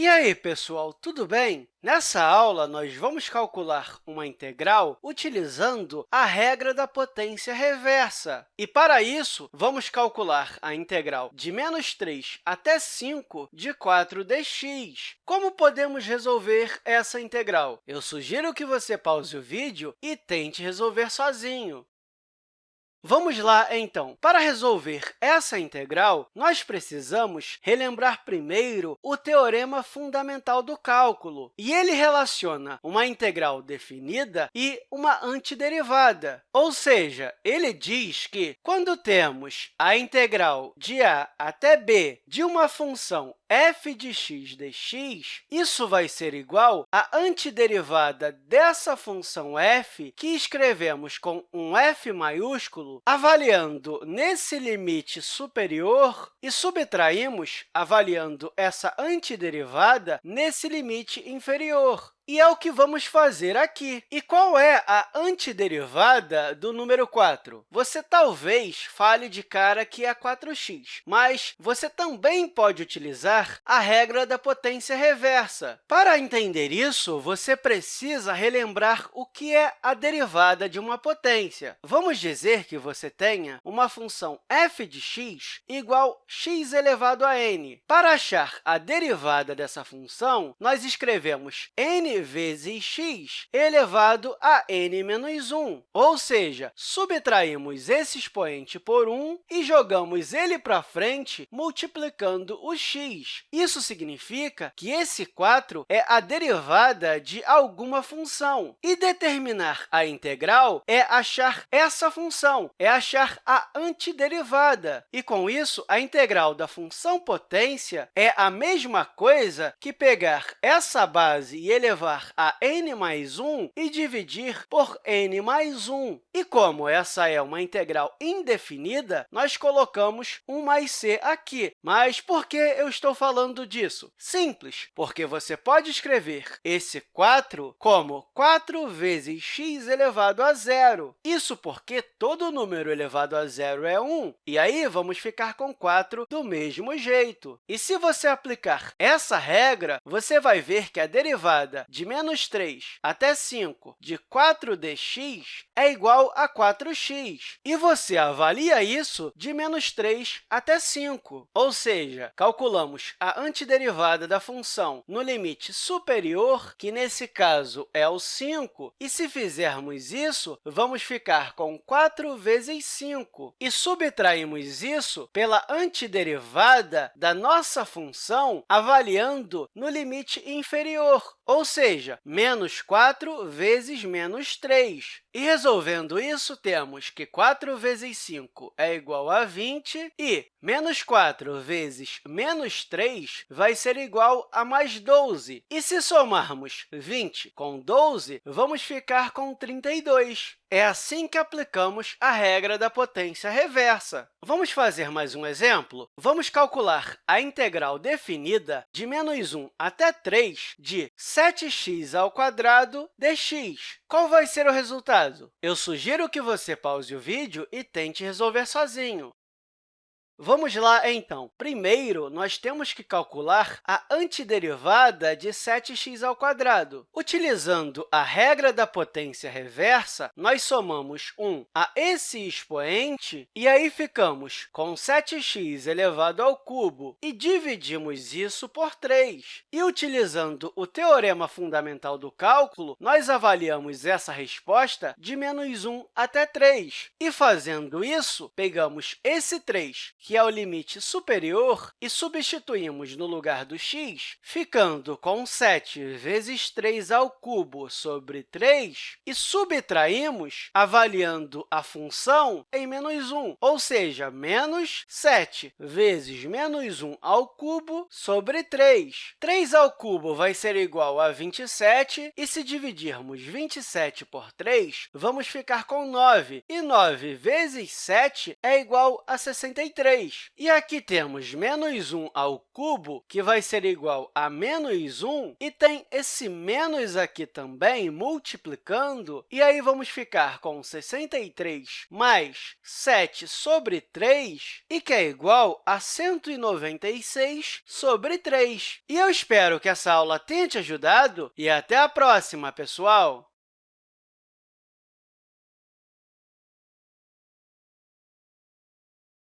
E aí, pessoal, tudo bem? Nessa aula, nós vamos calcular uma integral utilizando a regra da potência reversa. E, para isso, vamos calcular a integral de menos 3 até 5 de 4dx. Como podemos resolver essa integral? Eu sugiro que você pause o vídeo e tente resolver sozinho. Vamos lá, então. Para resolver essa integral, nós precisamos relembrar primeiro o teorema fundamental do cálculo. E ele relaciona uma integral definida e uma antiderivada. Ou seja, ele diz que, quando temos a integral de a até b de uma função f de x dx, isso vai ser igual à antiderivada dessa função f, que escrevemos com um f maiúsculo, avaliando nesse limite superior e subtraímos avaliando essa antiderivada nesse limite inferior. E é o que vamos fazer aqui. E qual é a antiderivada do número 4? Você talvez fale de cara que é 4x, mas você também pode utilizar a regra da potência reversa. Para entender isso, você precisa relembrar o que é a derivada de uma potência. Vamos dizer que você tenha uma função f de x igual x elevado a n. Para achar a derivada dessa função, nós escrevemos n vezes x elevado a n menos 1, ou seja, subtraímos esse expoente por 1 e jogamos ele para frente multiplicando o x. Isso significa que esse 4 é a derivada de alguma função. E determinar a integral é achar essa função, é achar a antiderivada. E, com isso, a integral da função potência é a mesma coisa que pegar essa base e elevar elevar a n mais 1 e dividir por n mais 1. E como essa é uma integral indefinida, nós colocamos 1 mais c aqui. Mas por que eu estou falando disso? Simples, porque você pode escrever esse 4 como 4 vezes x elevado a zero. Isso porque todo número elevado a zero é 1, e aí vamos ficar com 4 do mesmo jeito. E se você aplicar essa regra, você vai ver que a derivada de menos 3 até 5 de 4dx é igual a 4x. E você avalia isso de menos 3 até 5, ou seja, calculamos a antiderivada da função no limite superior, que nesse caso é o 5, e se fizermos isso, vamos ficar com 4 vezes 5, e subtraímos isso pela antiderivada da nossa função avaliando no limite inferior, ou seja, menos 4 vezes menos 3. E resolvendo isso, temos que 4 vezes 5 é igual a 20 e menos 4 vezes menos 3 vai ser igual a mais 12. E se somarmos 20 com 12, vamos ficar com 32. É assim que aplicamos a regra da potência reversa. Vamos fazer mais um exemplo? Vamos calcular a integral definida de menos 1 até 3 de 7x ao quadrado dx. Qual vai ser o resultado? Eu sugiro que você pause o vídeo e tente resolver sozinho. Vamos lá, então. Primeiro, nós temos que calcular a antiderivada de 7x ao quadrado. Utilizando a regra da potência reversa, nós somamos 1 a esse expoente e aí ficamos com 7x elevado ao cubo e dividimos isso por 3. E, utilizando o teorema fundamental do cálculo, nós avaliamos essa resposta de menos 1 até 3. E, fazendo isso, pegamos esse 3, que é o limite superior, e substituímos no lugar do x, ficando com 7 vezes 3 ao cubo sobre 3, e subtraímos avaliando a função em menos 1, ou seja, menos 7 vezes menos 1 ao cubo sobre 3. 3 ao cubo vai ser igual a 27, e se dividirmos 27 por 3, vamos ficar com 9, e 9 vezes 7 é igual a 63. 3. E aqui temos menos 1 ao cubo, que vai ser igual a menos 1, e tem esse menos aqui também, multiplicando, e aí vamos ficar com 63 mais 7 sobre 3, e que é igual a 196 sobre 3. E eu espero que essa aula tenha te ajudado, e até a próxima, pessoal!